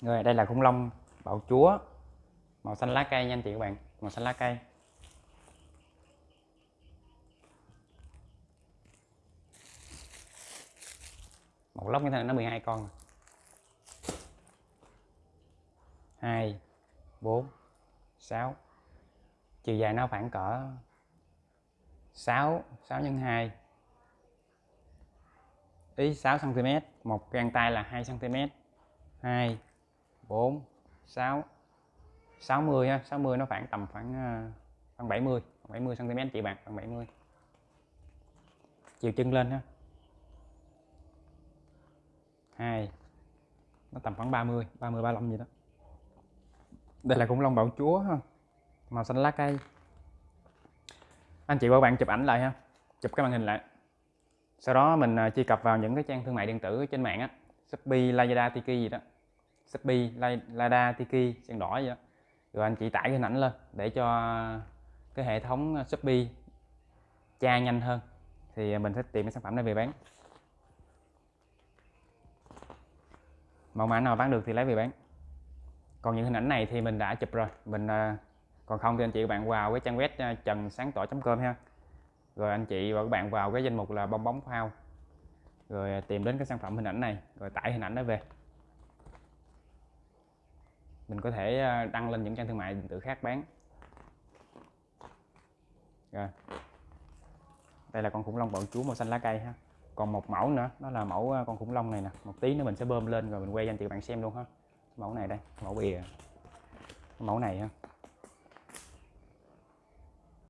rồi, đây là khủng long bạo chúa. Màu xanh lá cây nha anh chị các bạn. Màu xanh lá cây. Một lóc như thế này, nó 12 con. Hai, bốn, sáu. Chiều dài nó khoảng cỡ 6 6 nhân 2 ý 6 cm một găng tay là 2 cm 2 4 6 60 ha 60 nó khoảng tầm khoảng à, khoảng 70 khoảng 70 cm chị bạn khoảng 70 chiều chân lên ha. 2 nó tầm khoảng 30 30 35 gì đó. Đây là khủng long bảo chúa ha màu xanh lá cây. Anh chị và bạn chụp ảnh lại ha chụp cái màn hình lại. Sau đó mình à, truy cập vào những cái trang thương mại điện tử trên mạng á Shopee, Lazada, Tiki gì đó. Shopee, Lazada, Tiki, sen đỏ gì đó. Rồi anh chị tải cái hình ảnh lên để cho cái hệ thống Shopee tra nhanh hơn. Thì mình sẽ tìm cái sản phẩm này về bán. Mẫu mã nào bán được thì lấy về bán. Còn những hình ảnh này thì mình đã chụp rồi. Mình à, còn không thì anh chị các bạn vào cái trang web à, trần sáng tỏ com ha. Rồi anh chị và các bạn vào cái danh mục là bong bóng phao. Rồi tìm đến cái sản phẩm hình ảnh này rồi tải hình ảnh đó về mình có thể ờ, đăng lên những trang thương mại điện tử khác bán. Rồi. Đây là con khủng long bạo chúa màu xanh lá cây ha. Còn một mẫu nữa, đó là mẫu ờ, con khủng long này nè. Một tí nữa mình sẽ bơm lên rồi mình quay cho anh chị bạn xem luôn ha. Mẫu này đây, mẫu bìa. Mẫu này ha.